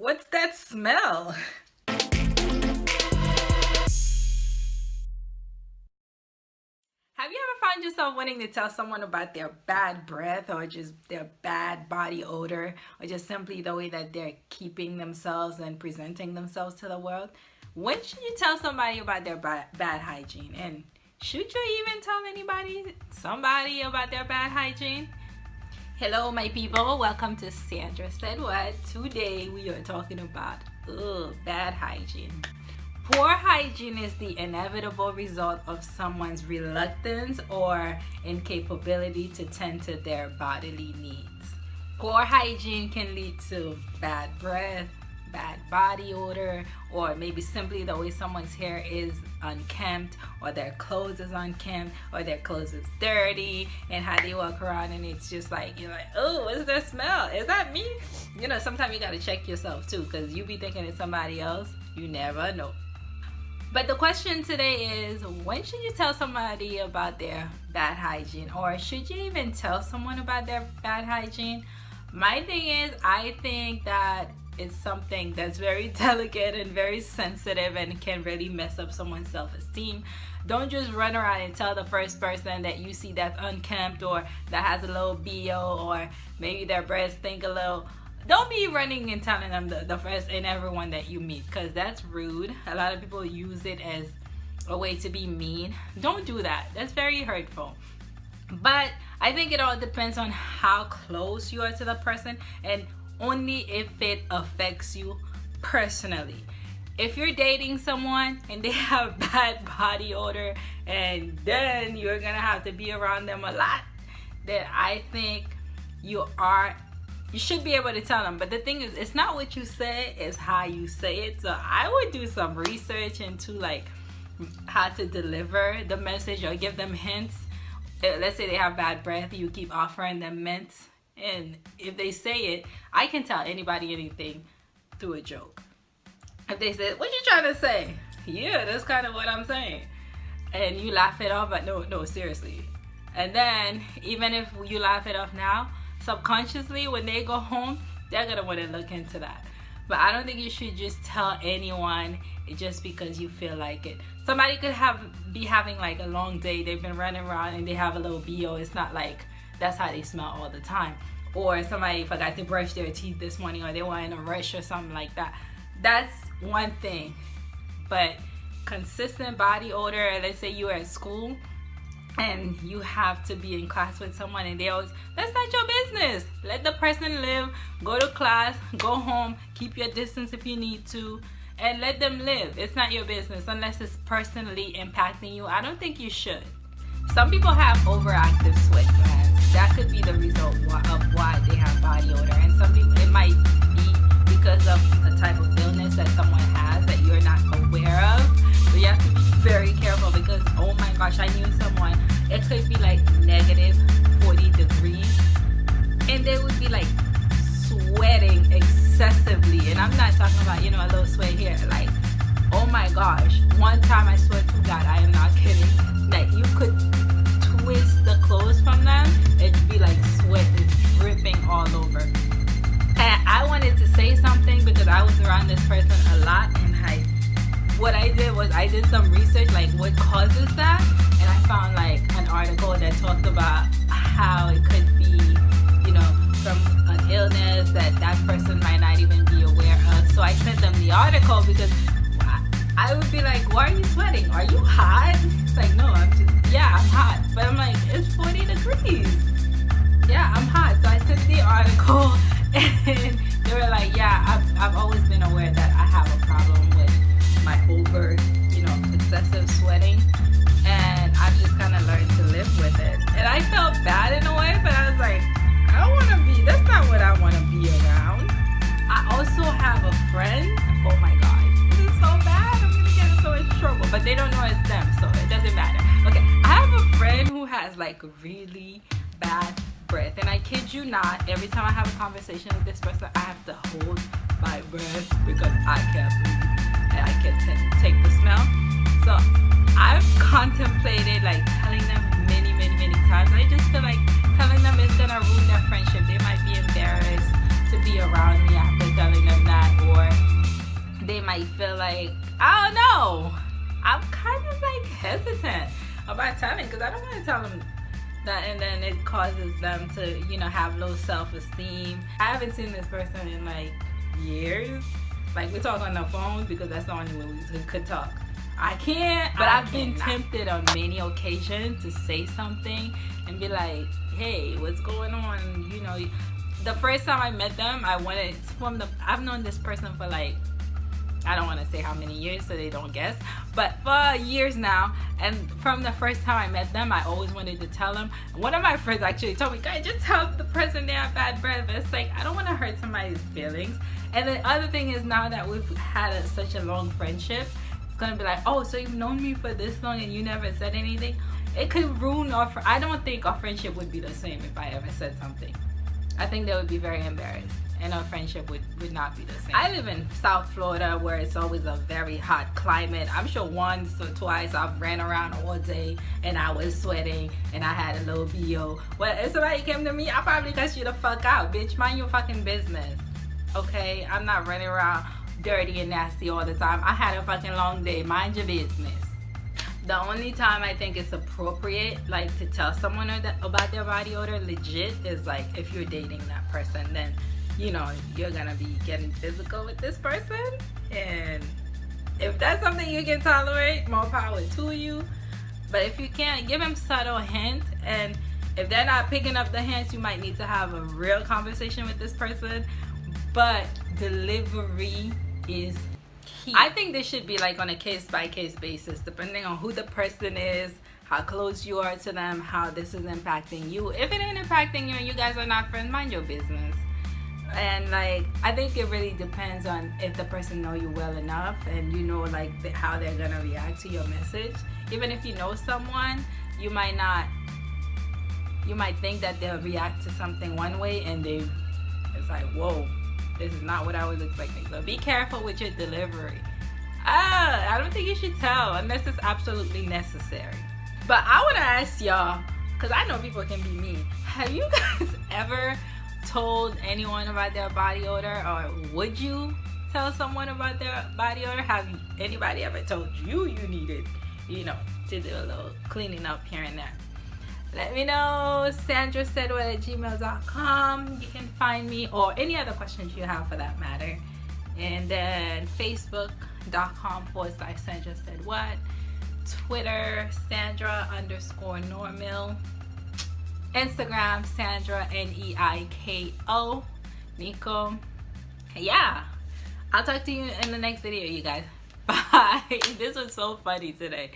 What's that smell? Have you ever found yourself wanting to tell someone about their bad breath or just their bad body odor or just simply the way that they're keeping themselves and presenting themselves to the world? When should you tell somebody about their bad, hygiene? And should you even tell anybody, somebody about their bad hygiene? Hello my people, welcome to Sandra Said What. Today we are talking about ugh, bad hygiene. Poor hygiene is the inevitable result of someone's reluctance or incapability to tend to their bodily needs. Poor hygiene can lead to bad breath, bad body odor, or maybe simply the way someone's hair is unkempt, or their clothes is unkempt, or their clothes is dirty, and how they walk around and it's just like, you're like, oh, what's that smell? Is that me? You know, sometimes you gotta check yourself too, because you be thinking it's somebody else. You never know. But the question today is when should you tell somebody about their bad hygiene or should you even tell someone about their bad hygiene? My thing is I think that it's something that's very delicate and very sensitive and can really mess up someone's self-esteem. Don't just run around and tell the first person that you see that's unkempt or that has a little BO or maybe their breasts stink a little. Don't be running and telling them the, the first and everyone that you meet because that's rude. A lot of people use it as a way to be mean. Don't do that. That's very hurtful. But i think it all depends on how close you are to the person and only if it affects you personally. If you're dating someone and they have bad body odor and then you're gonna have to be around them a lot then i think you are you should be able to tell them. But the thing is it's not what you say it's how you say it. So i would do some research into like how to deliver the message or give them hints. Let's say they have bad breath you keep offering them mints and if they say it i can tell anybody anything through a joke. If they say what you trying to say? Yeah that's kind of what i'm saying. And you laugh it off but no no seriously. And then even if you laugh it off now subconsciously when they go home they're gonna want to look into that. But I don't think you should just tell anyone just because you feel like it. Somebody could have be having like a long day. They've been running around and they have a little BO it's not like that's how they smell all the time. Or somebody forgot to brush their teeth this morning or they were in a rush or something like that. That's one thing. But consistent body odor let's say you're at school and you have to be in class with someone and they always that's not your business. Let the person live. Go to class go home keep your distance if you need to and let them live. It's not your business unless it's personally impacting you. I don't think you should some people have overactive sweat glands that could be the result of why they have body odor. And some people it might be because of a type of illness that someone has that you're not aware of. So you have to be very careful because oh my gosh i knew someone it could be like negative 40 degrees. And they would be like sweating excessively. And i'm not talking about you know a little sweat here. Like oh my gosh one time i swear to god i am not kidding what I did was I did some research like what causes that and I found like an article that talked about how it could be you know from an illness that that person might not even be aware of. So I sent them the article because I would be like why are you sweating? Are you hot? It's like no I'm just yeah I'm hot. But I'm like it's 40 degrees. Yeah I'm hot. So I sent the article and they were like yeah I've, I've always sweating. And I've just kind of learned to live with it. And I felt bad in a way, but I was like, I don't want to be, that's not what I want to be around. I also have a friend, oh my God, this is so bad, I'm going to get in so much trouble. But they don't know it's them, so it doesn't matter. Okay, I have a friend who has like really bad breath. And I kid you not, every time I have a conversation with this person, I have to hold my breath because I can't breathe. I can take the smell. So I've contemplated like telling them many, many, many times. I just feel like telling them is gonna ruin their friendship. They might be embarrassed to be around me after telling them that or they might feel like I don't know. I'm kind of like hesitant about telling because I don't want to tell them that and then it causes them to you know have low self-esteem. I haven't seen this person in like years. Like we talk on the phone because that's the only way we could talk. I can't, but I have been tempted on many occasions to say something and be like, hey, what's going on? You know, the first time I met them, I wanted from the I've known this person for like I don't want to say how many years so they don't guess, but for years now. And from the first time I met them, I always wanted to tell them. One of my friends actually told me, "Guys, just tell the person they have bad breath." But it's like I don't want to hurt somebody's feelings. And the other thing is now that we've had a, such a long friendship, gonna be like, "Oh, so you've known me for this long and you never said anything." It could ruin our. I don't think our friendship would be the same if I ever said something. I think they would be very embarrassed and our friendship would, would not be the same. I live in South Florida where it's always a very hot climate. I'm sure once or twice I've ran around all day and I was sweating and I had a little BO. Well, if somebody came to me, I probably cut you the fuck out, bitch. Mind your fucking business. Okay? I'm not running around dirty and nasty all the time. I had a fucking long day. Mind your business. The only time I think it's appropriate like to tell someone about their body odor legit is like if you're dating that person then you know you're gonna be getting physical with this person. And if that's something you can tolerate more power to you. But if you can't give them subtle hints and if they're not picking up the hints you might need to have a real conversation with this person. But delivery is key. I think this should be like on a case by case basis, depending on who the person is, how close you are to them, how this is impacting you. If it ain't impacting you and you guys are not friends, mind your business. And like, I think it really depends on if the person know you well enough and you know like the, how they're gonna react to your message. Even if you know someone, you might not, you might think that they'll react to something one way and they, it's like, whoa, this is not what I was expecting. So be careful with your delivery. Ah, I don't think you should tell unless it's absolutely necessary. But I want to ask y'all, because I know people can be mean. Have you guys ever told anyone about their body odor or would you tell someone about their body odor? Have anybody ever told you you needed, you know, to do a little cleaning up here and there? Let me know. Sandra said what at gmail.com you can find me or any other questions you have for that matter. And then facebook.com forward slash sandra said what. Twitter sandra underscore normal instagram sandra n-e-i-k-o nico. Yeah. I'll talk to you in the next video you guys. Bye. This was so funny today